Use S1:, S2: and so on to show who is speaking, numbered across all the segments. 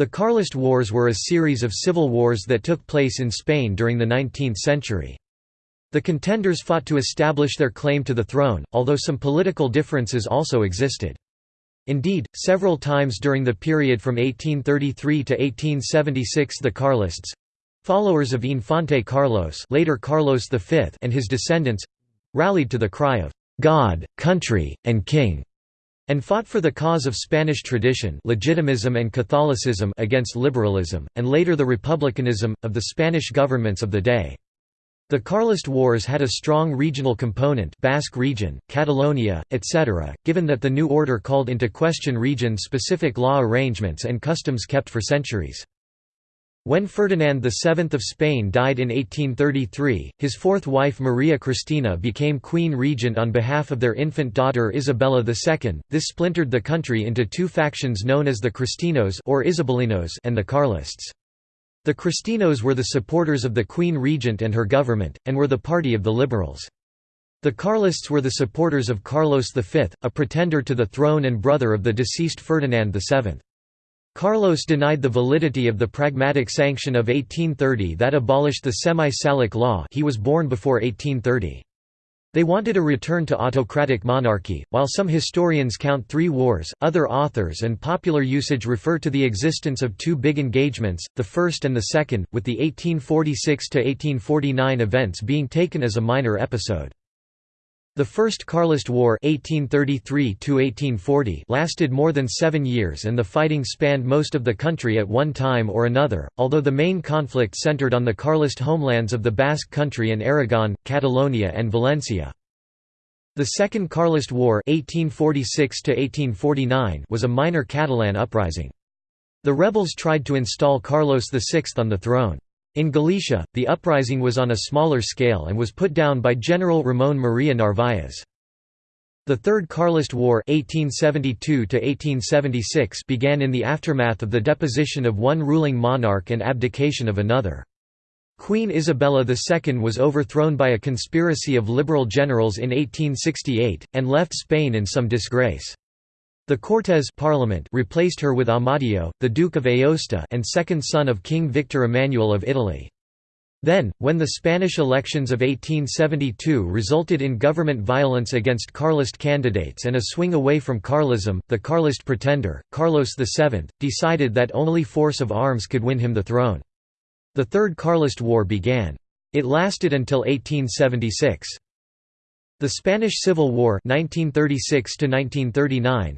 S1: The Carlist Wars were a series of civil wars that took place in Spain during the 19th century. The contenders fought to establish their claim to the throne, although some political differences also existed. Indeed, several times during the period from 1833 to 1876 the Carlists—followers of Infante Carlos later Carlos V and his descendants—rallied to the cry of "'God, Country, and King' and fought for the cause of Spanish tradition legitimism and Catholicism against liberalism, and later the republicanism, of the Spanish governments of the day. The Carlist Wars had a strong regional component Basque region, Catalonia, etc., given that the new order called into question region-specific law arrangements and customs kept for centuries. When Ferdinand VII of Spain died in 1833, his fourth wife Maria Cristina became queen regent on behalf of their infant daughter Isabella II. This splintered the country into two factions known as the Cristinos or Isabelinos and the Carlists. The Cristinos were the supporters of the queen regent and her government, and were the party of the liberals. The Carlists were the supporters of Carlos V, a pretender to the throne and brother of the deceased Ferdinand VII. Carlos denied the validity of the Pragmatic Sanction of 1830 that abolished the semi-Salic law he was born before 1830. They wanted a return to autocratic monarchy. While some historians count three wars, other authors and popular usage refer to the existence of two big engagements, the first and the second, with the 1846 to 1849 events being taken as a minor episode. The First Carlist War 1833 lasted more than seven years and the fighting spanned most of the country at one time or another, although the main conflict centered on the Carlist homelands of the Basque Country and Aragon, Catalonia and Valencia. The Second Carlist War 1846 was a minor Catalan uprising. The rebels tried to install Carlos VI on the throne. In Galicia, the uprising was on a smaller scale and was put down by General Ramón María Narváez. The Third Carlist War 1872 began in the aftermath of the deposition of one ruling monarch and abdication of another. Queen Isabella II was overthrown by a conspiracy of liberal generals in 1868, and left Spain in some disgrace. The Cortes Parliament replaced her with Amadeo, the Duke of Aosta and second son of King Victor Emmanuel of Italy. Then, when the Spanish elections of 1872 resulted in government violence against Carlist candidates and a swing away from Carlism, the Carlist pretender, Carlos VII, decided that only force of arms could win him the throne. The Third Carlist War began. It lasted until 1876. The Spanish Civil War 1936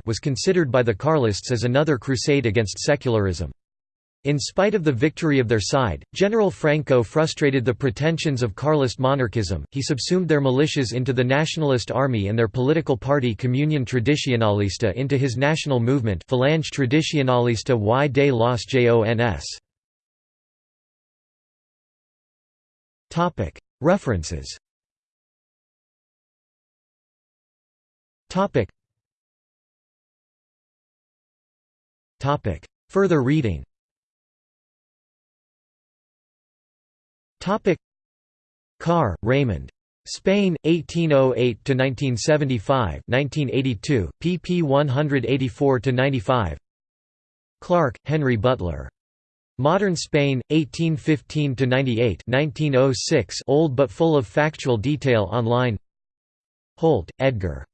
S1: was considered by the Carlists as another crusade against secularism. In spite of the victory of their side, General Franco frustrated the pretensions of Carlist monarchism, he subsumed their militias into the Nationalist Army and their political party Comunión Tradicionalista into his national movement Falange Tradicionalista y de los Jons. References Topic. Topic. Further reading Topic. Carr, Raymond. Spain, 1808–1975 1982, pp 184–95 Clark, Henry Butler. Modern Spain, 1815–98 1906 old but full of factual detail online Holt, Edgar.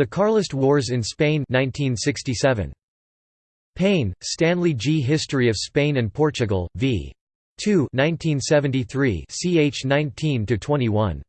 S1: The Carlist Wars in Spain 1967. Payne, Stanley G. History of Spain and Portugal, v. 2 1973 ch 19–21.